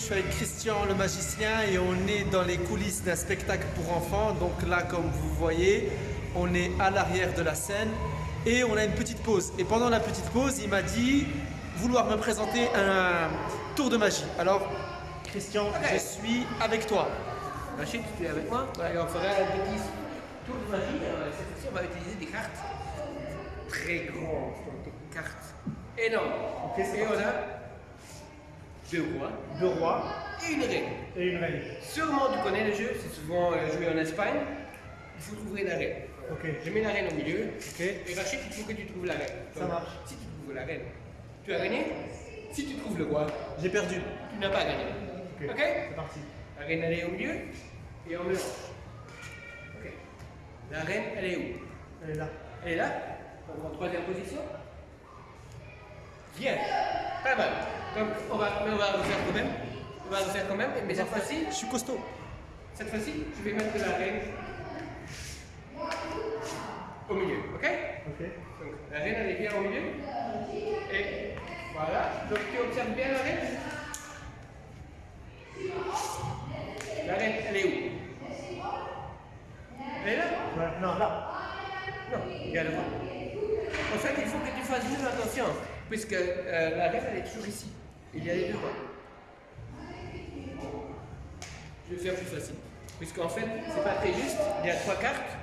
suis avec Christian le magicien et on est dans les coulisses d'un spectacle pour enfants. Donc là, comme vous voyez, on est à l'arrière de la scène et on a une petite pause. Et pendant la petite pause, il m'a dit vouloir me présenter un tour de magie. Alors, Christian, je suis avec toi. Rachid, tu es avec moi? Et on fera un petit tour de magie. Euh, Cette fois-ci, on va utiliser des cartes très grandes, des cartes énormes. Ok, c'est Et on a deux rois Deux rois et une reine. et une reine. Sûrement tu connais le jeu, c'est souvent euh, joué en Espagne. Il faut trouver la reine. Ok. Je mets la reine au milieu. Ok. Et Rachid, il faut que tu trouves la reine. Ça marche. Si tu trouves la reine, tu as gagné. Si tu trouves le roi, J'ai perdu. tu n'as pas gagné. Ok. C'est parti. La reine, elle est au milieu et on mélange. Ok. La reine, elle est où? Elle est là. Elle est là Donc en troisième position. Bien. Pas mal. Donc on va, mais on va refaire quand même. On va refaire quand même. Mais cette fois-ci, Je suis costaud. cette fois-ci, je vais mettre la reine au milieu. Ok? Ok. Donc la reine, elle est bien au milieu. Et voilà. Donc tu observes bien la reine? La reine, elle est où? Elle est là? Ouais, non, là. Non, regarde moi. En fait, il faut que tu fasses juste attention, puisque euh, la reine, elle est toujours ici. Il y a les deux rois. Je vais faire plus facile. Puisqu'en fait, c'est pas très juste. Il y a trois cartes,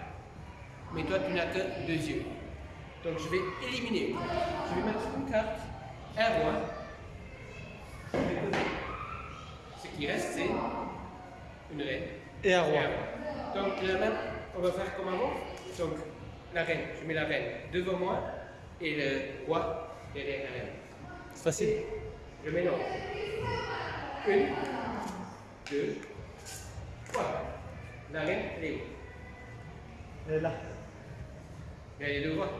mais toi, tu n'as que deux yeux. Donc, je vais éliminer. Je vais mettre une carte, un roi. Je vais poser. Ce qui reste, c'est une reine. Et un roi. Donc la même, on va faire comme avant. Donc la reine, je mets la reine devant moi et le roi. C'est facile. Je mélange. Une, deux, trois. La reine, elle est où? Elle est là. Les deux rois.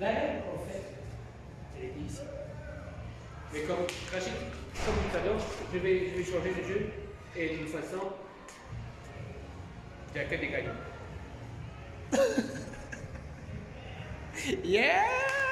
La reine, en fait, elle est ici. Mais comme Rachid, comme tout à l'heure, je vais, je vais changer le jeu et d'une façon, il n'y a que des gagnants. Yeah